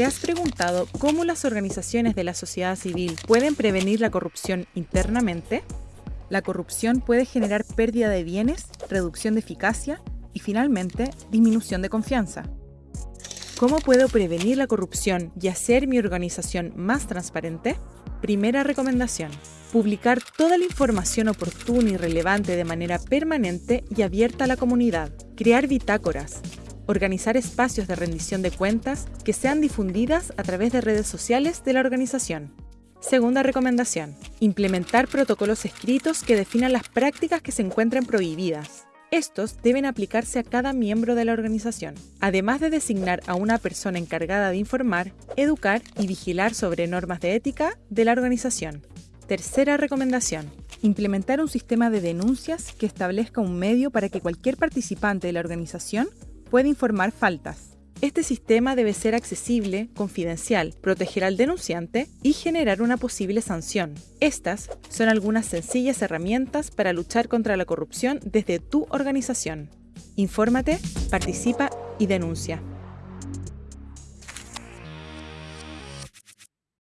¿Te has preguntado cómo las organizaciones de la sociedad civil pueden prevenir la corrupción internamente? La corrupción puede generar pérdida de bienes, reducción de eficacia y finalmente disminución de confianza. ¿Cómo puedo prevenir la corrupción y hacer mi organización más transparente? Primera recomendación. Publicar toda la información oportuna y relevante de manera permanente y abierta a la comunidad. Crear bitácoras. Organizar espacios de rendición de cuentas que sean difundidas a través de redes sociales de la organización. Segunda recomendación. Implementar protocolos escritos que definan las prácticas que se encuentran prohibidas. Estos deben aplicarse a cada miembro de la organización, además de designar a una persona encargada de informar, educar y vigilar sobre normas de ética de la organización. Tercera recomendación. Implementar un sistema de denuncias que establezca un medio para que cualquier participante de la organización pueda informar faltas. Este sistema debe ser accesible, confidencial, proteger al denunciante y generar una posible sanción. Estas son algunas sencillas herramientas para luchar contra la corrupción desde tu organización. Infórmate, participa y denuncia.